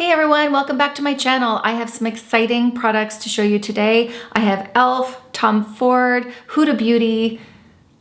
Hey everyone, welcome back to my channel. I have some exciting products to show you today. I have e.l.f., Tom Ford, Huda Beauty,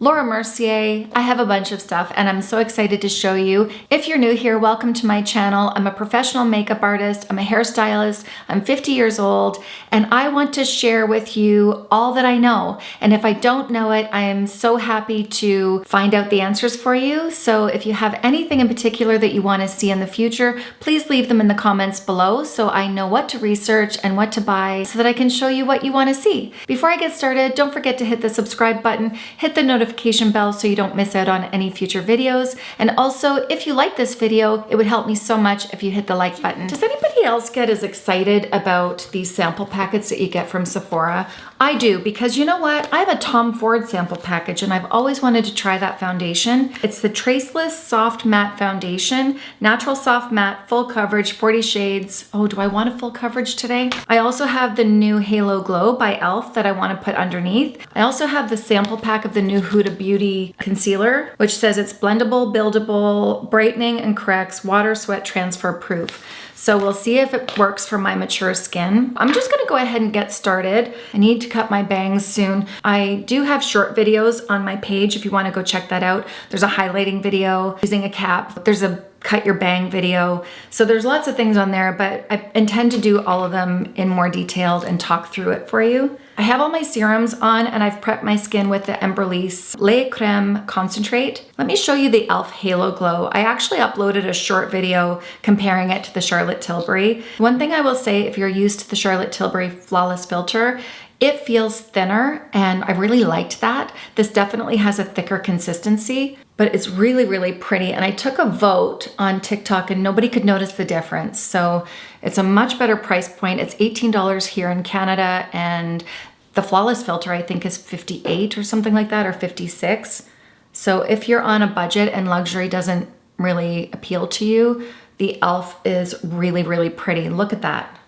Laura Mercier. I have a bunch of stuff and I'm so excited to show you. If you're new here, welcome to my channel. I'm a professional makeup artist. I'm a hairstylist. I'm 50 years old and I want to share with you all that I know. And if I don't know it, I am so happy to find out the answers for you. So if you have anything in particular that you want to see in the future, please leave them in the comments below so I know what to research and what to buy so that I can show you what you want to see. Before I get started, don't forget to hit the subscribe button, hit the notification notification bell so you don't miss out on any future videos. And also, if you like this video, it would help me so much if you hit the like button. Does anybody else get as excited about these sample packets that you get from Sephora? I do, because you know what? I have a Tom Ford sample package and I've always wanted to try that foundation. It's the Traceless Soft Matte Foundation, Natural Soft Matte, Full Coverage, 40 Shades. Oh, do I want a full coverage today? I also have the new Halo Glow by e.l.f. that I want to put underneath. I also have the sample pack of the new Huda Beauty Concealer, which says it's blendable, buildable, brightening, and corrects water, sweat transfer proof. So we'll see if it works for my mature skin. I'm just gonna go ahead and get started. I need to cut my bangs soon. I do have short videos on my page if you wanna go check that out. There's a highlighting video using a cap. There's a cut your bang video. So there's lots of things on there, but I intend to do all of them in more detailed and talk through it for you. I have all my serums on and I've prepped my skin with the Embryolisse Le Creme Concentrate. Let me show you the e.l.f. Halo Glow. I actually uploaded a short video comparing it to the Charlotte Tilbury. One thing I will say, if you're used to the Charlotte Tilbury Flawless Filter, it feels thinner and I really liked that. This definitely has a thicker consistency, but it's really, really pretty. And I took a vote on TikTok and nobody could notice the difference. So it's a much better price point. It's $18 here in Canada and the Flawless filter I think is 58 or something like that or 56. So if you're on a budget and luxury doesn't really appeal to you, the e.l.f. is really, really pretty. Look at that.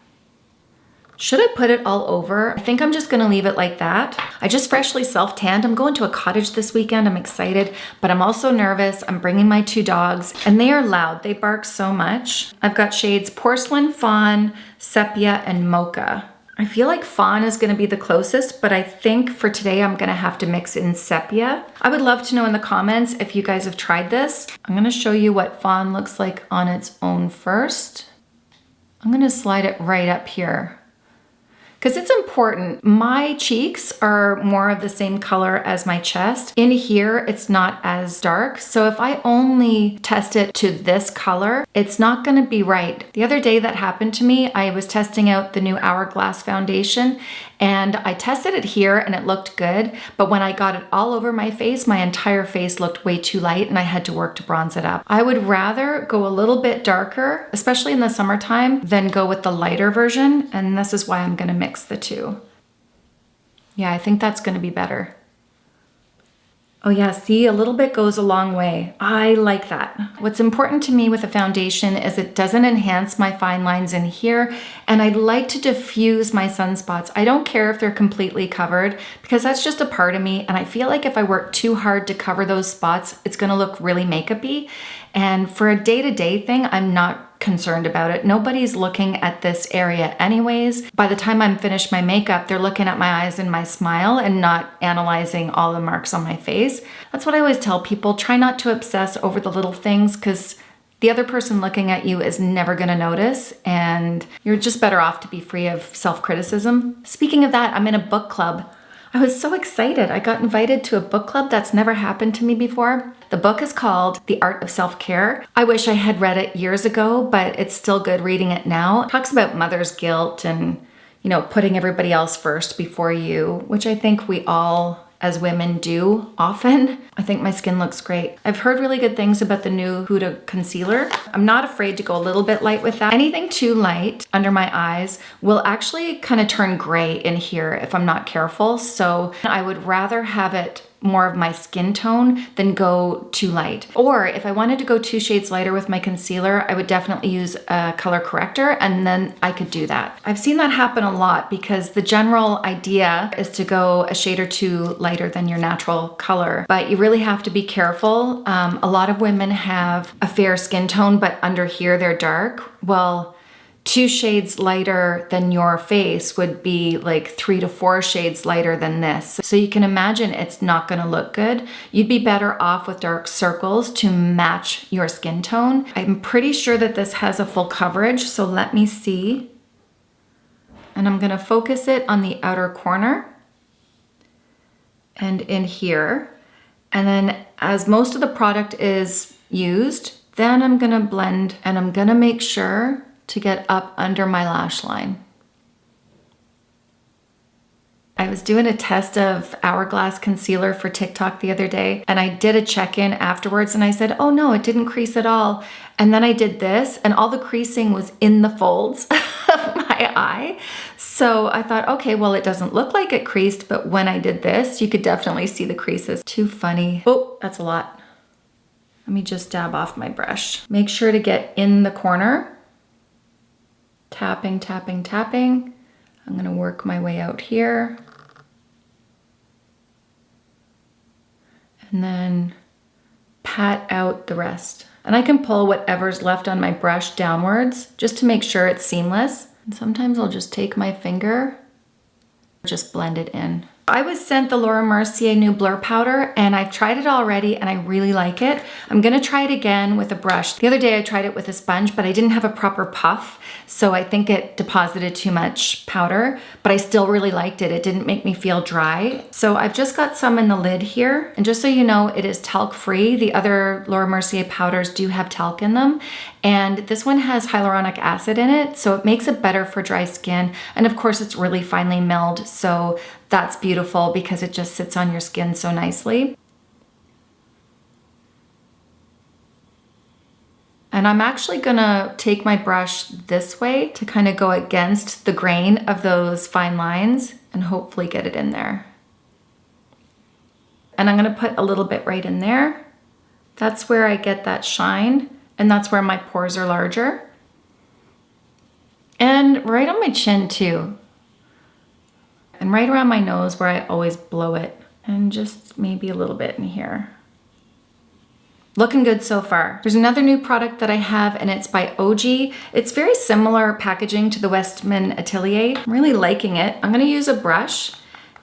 Should I put it all over? I think I'm just gonna leave it like that. I just freshly self-tanned. I'm going to a cottage this weekend. I'm excited, but I'm also nervous. I'm bringing my two dogs and they are loud. They bark so much. I've got shades Porcelain, Fawn, Sepia, and Mocha. I feel like fawn is gonna be the closest, but I think for today I'm gonna have to mix in sepia. I would love to know in the comments if you guys have tried this. I'm gonna show you what fawn looks like on its own first. I'm gonna slide it right up here because it's important. My cheeks are more of the same color as my chest. In here, it's not as dark. So if I only test it to this color, it's not gonna be right. The other day that happened to me, I was testing out the new Hourglass foundation and I tested it here and it looked good, but when I got it all over my face, my entire face looked way too light and I had to work to bronze it up. I would rather go a little bit darker, especially in the summertime, than go with the lighter version, and this is why I'm gonna mix the two. Yeah, I think that's gonna be better. Oh yeah, see, a little bit goes a long way. I like that. What's important to me with a foundation is it doesn't enhance my fine lines in here, and I'd like to diffuse my sunspots. I don't care if they're completely covered because that's just a part of me, and I feel like if I work too hard to cover those spots, it's gonna look really makeup-y. And for a day-to-day -day thing, I'm not concerned about it. Nobody's looking at this area anyways. By the time I'm finished my makeup, they're looking at my eyes and my smile and not analyzing all the marks on my face. That's what I always tell people. Try not to obsess over the little things because the other person looking at you is never gonna notice and you're just better off to be free of self-criticism. Speaking of that, I'm in a book club. I was so excited. I got invited to a book club that's never happened to me before. The book is called The Art of Self-Care. I wish I had read it years ago, but it's still good reading it now. It talks about mother's guilt and, you know, putting everybody else first before you, which I think we all as women do often. I think my skin looks great. I've heard really good things about the new Huda concealer. I'm not afraid to go a little bit light with that. Anything too light under my eyes will actually kind of turn gray in here if I'm not careful. So I would rather have it more of my skin tone than go too light. Or if I wanted to go two shades lighter with my concealer, I would definitely use a color corrector and then I could do that. I've seen that happen a lot because the general idea is to go a shade or two lighter than your natural color, but you really have to be careful. Um, a lot of women have a fair skin tone, but under here they're dark. Well, two shades lighter than your face would be like three to four shades lighter than this. So you can imagine it's not gonna look good. You'd be better off with dark circles to match your skin tone. I'm pretty sure that this has a full coverage, so let me see. And I'm gonna focus it on the outer corner and in here. And then as most of the product is used, then I'm gonna blend and I'm gonna make sure to get up under my lash line. I was doing a test of Hourglass concealer for TikTok the other day and I did a check-in afterwards and I said, oh no, it didn't crease at all. And then I did this and all the creasing was in the folds of my eye. So I thought, okay, well, it doesn't look like it creased, but when I did this, you could definitely see the creases. Too funny. Oh, that's a lot. Let me just dab off my brush. Make sure to get in the corner. Tapping, tapping, tapping. I'm gonna work my way out here. And then pat out the rest. And I can pull whatever's left on my brush downwards just to make sure it's seamless. And sometimes I'll just take my finger, just blend it in. I was sent the Laura Mercier new blur powder and I've tried it already and I really like it. I'm gonna try it again with a brush. The other day I tried it with a sponge, but I didn't have a proper puff. So I think it deposited too much powder, but I still really liked it. It didn't make me feel dry. So I've just got some in the lid here. And just so you know, it is talc free. The other Laura Mercier powders do have talc in them. And this one has hyaluronic acid in it, so it makes it better for dry skin. And of course, it's really finely milled, so that's beautiful because it just sits on your skin so nicely. And I'm actually gonna take my brush this way to kind of go against the grain of those fine lines and hopefully get it in there. And I'm gonna put a little bit right in there. That's where I get that shine and that's where my pores are larger. And right on my chin too. And right around my nose where I always blow it. And just maybe a little bit in here. Looking good so far. There's another new product that I have and it's by Ogee. It's very similar packaging to the Westman Atelier. I'm really liking it. I'm gonna use a brush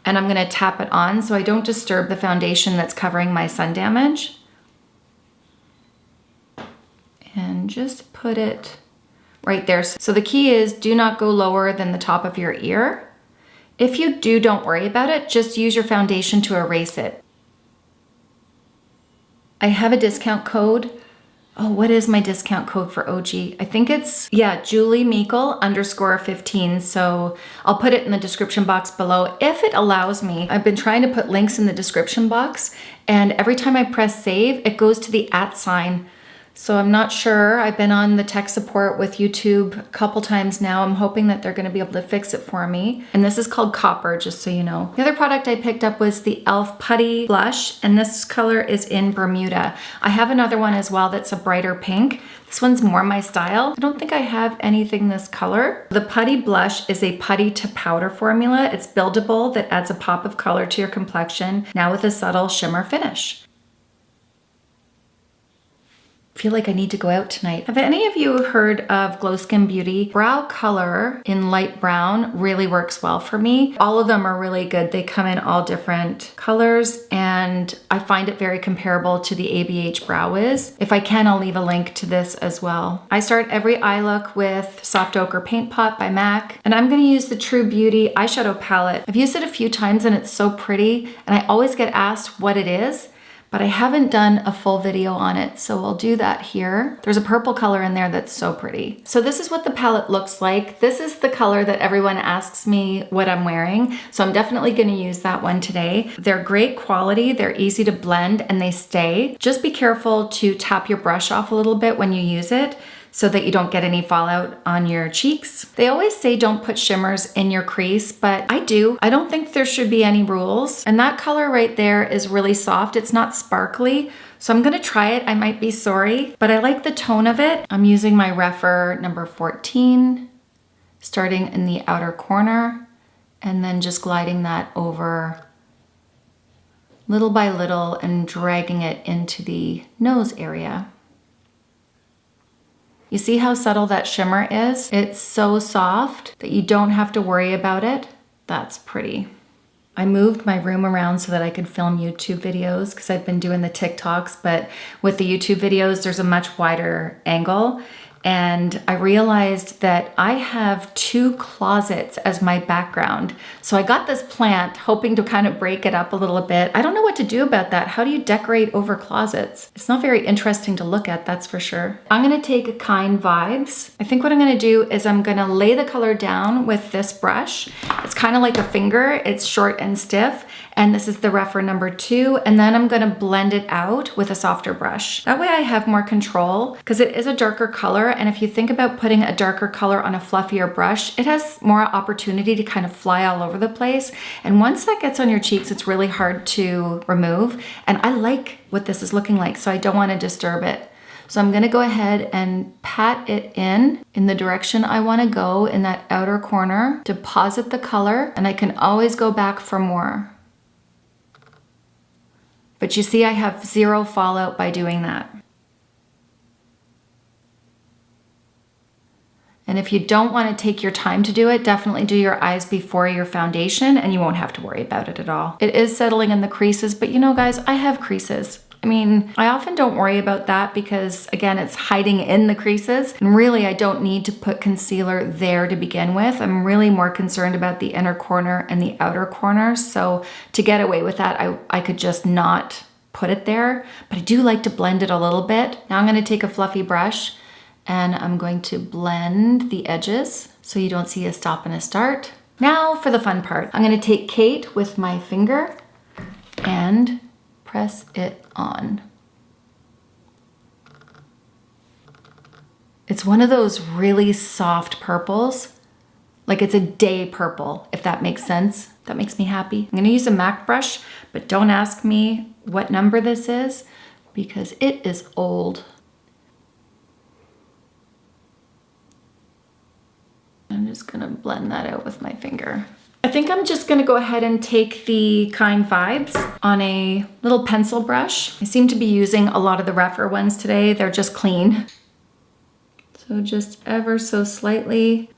and I'm gonna tap it on so I don't disturb the foundation that's covering my sun damage. And just put it right there. So the key is do not go lower than the top of your ear. If you do, don't worry about it. Just use your foundation to erase it. I have a discount code. Oh, what is my discount code for Ogee? I think it's, yeah, Julie Meikle underscore 15. So I'll put it in the description box below if it allows me. I've been trying to put links in the description box and every time I press save, it goes to the at sign so I'm not sure. I've been on the tech support with YouTube a couple times now. I'm hoping that they're gonna be able to fix it for me. And this is called Copper, just so you know. The other product I picked up was the e.l.f. Putty Blush, and this color is in Bermuda. I have another one as well that's a brighter pink. This one's more my style. I don't think I have anything this color. The Putty Blush is a putty to powder formula. It's buildable that adds a pop of color to your complexion, now with a subtle shimmer finish feel like I need to go out tonight. Have any of you heard of Glo Skin Beauty? Brow color in light brown really works well for me. All of them are really good. They come in all different colors and I find it very comparable to the ABH Brow Wiz. If I can, I'll leave a link to this as well. I start every eye look with Soft Ochre Paint Pot by MAC and I'm gonna use the True Beauty eyeshadow palette. I've used it a few times and it's so pretty and I always get asked what it is but I haven't done a full video on it, so I'll do that here. There's a purple color in there that's so pretty. So this is what the palette looks like. This is the color that everyone asks me what I'm wearing, so I'm definitely gonna use that one today. They're great quality, they're easy to blend, and they stay. Just be careful to tap your brush off a little bit when you use it so that you don't get any fallout on your cheeks. They always say don't put shimmers in your crease, but I do. I don't think there should be any rules. And that color right there is really soft. It's not sparkly, so I'm gonna try it. I might be sorry, but I like the tone of it. I'm using my Rephr number 14, starting in the outer corner, and then just gliding that over little by little and dragging it into the nose area. You see how subtle that shimmer is? It's so soft that you don't have to worry about it. That's pretty. I moved my room around so that I could film YouTube videos because I've been doing the TikToks, but with the YouTube videos, there's a much wider angle and I realized that I have two closets as my background. So I got this plant hoping to kind of break it up a little bit. I don't know what to do about that. How do you decorate over closets? It's not very interesting to look at, that's for sure. I'm gonna take Kind Vibes. I think what I'm gonna do is I'm gonna lay the color down with this brush. It's kind of like a finger, it's short and stiff and this is the Rephr number two. And then I'm gonna blend it out with a softer brush. That way I have more control because it is a darker color. And if you think about putting a darker color on a fluffier brush, it has more opportunity to kind of fly all over the place. And once that gets on your cheeks, it's really hard to remove. And I like what this is looking like, so I don't wanna disturb it. So I'm gonna go ahead and pat it in in the direction I wanna go in that outer corner, deposit the color, and I can always go back for more. But you see I have zero fallout by doing that. And if you don't want to take your time to do it, definitely do your eyes before your foundation and you won't have to worry about it at all. It is settling in the creases, but you know guys, I have creases. I mean, I often don't worry about that because again, it's hiding in the creases. And really, I don't need to put concealer there to begin with. I'm really more concerned about the inner corner and the outer corner. So to get away with that, I, I could just not put it there, but I do like to blend it a little bit. Now I'm gonna take a fluffy brush and I'm going to blend the edges so you don't see a stop and a start. Now for the fun part. I'm gonna take Kate with my finger and press it on. It's one of those really soft purples. Like it's a day purple, if that makes sense. That makes me happy. I'm gonna use a MAC brush, but don't ask me what number this is because it is old. I'm just gonna blend that out with my finger. I think I'm just gonna go ahead and take the Kind Vibes on a little pencil brush. I seem to be using a lot of the Rephr ones today. They're just clean. So just ever so slightly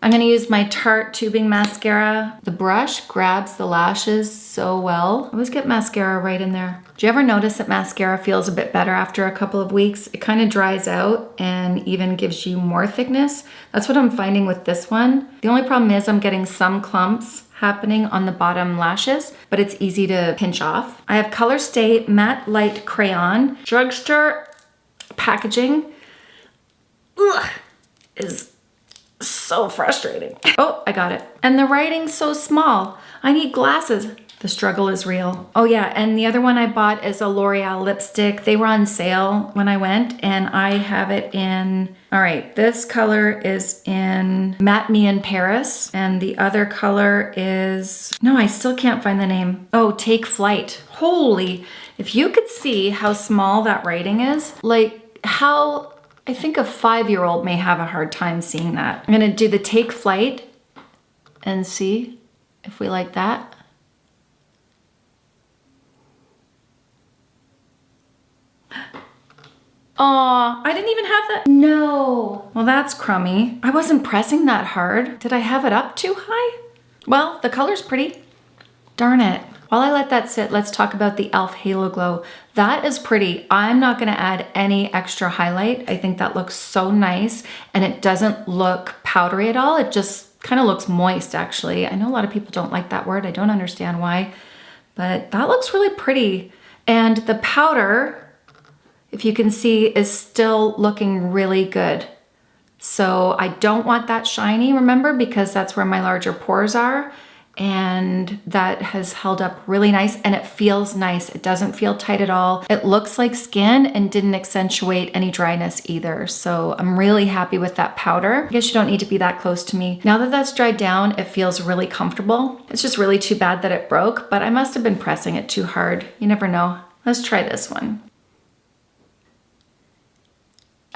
I'm gonna use my Tarte tubing mascara. The brush grabs the lashes so well. I always get mascara right in there. Do you ever notice that mascara feels a bit better after a couple of weeks? It kind of dries out and even gives you more thickness. That's what I'm finding with this one. The only problem is I'm getting some clumps happening on the bottom lashes, but it's easy to pinch off. I have ColorStay Matte Lite Crayon. Drugstore packaging. Ugh, is so frustrating. Oh, I got it. And the writing's so small. I need glasses. The struggle is real. Oh yeah, and the other one I bought is a L'Oreal lipstick. They were on sale when I went and I have it in, all right, this color is in Matte Me in Paris and the other color is, no, I still can't find the name. Oh, Take Flight. Holy, if you could see how small that writing is, like how I think a five-year-old may have a hard time seeing that. I'm gonna do the take flight and see if we like that. Aw, I didn't even have that. No. Well, that's crummy. I wasn't pressing that hard. Did I have it up too high? Well, the color's pretty. Darn it. While I let that sit, let's talk about the e.l.f. Halo Glow. That is pretty. I'm not gonna add any extra highlight. I think that looks so nice and it doesn't look powdery at all. It just kind of looks moist actually. I know a lot of people don't like that word. I don't understand why, but that looks really pretty. And the powder, if you can see, is still looking really good. So I don't want that shiny, remember, because that's where my larger pores are and that has held up really nice and it feels nice. It doesn't feel tight at all. It looks like skin and didn't accentuate any dryness either. So I'm really happy with that powder. I guess you don't need to be that close to me. Now that that's dried down, it feels really comfortable. It's just really too bad that it broke, but I must have been pressing it too hard. You never know. Let's try this one.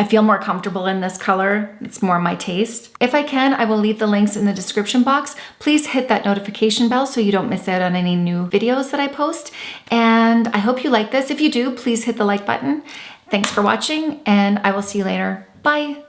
I feel more comfortable in this color. It's more my taste. If I can, I will leave the links in the description box. Please hit that notification bell so you don't miss out on any new videos that I post. And I hope you like this. If you do, please hit the like button. Thanks for watching and I will see you later. Bye.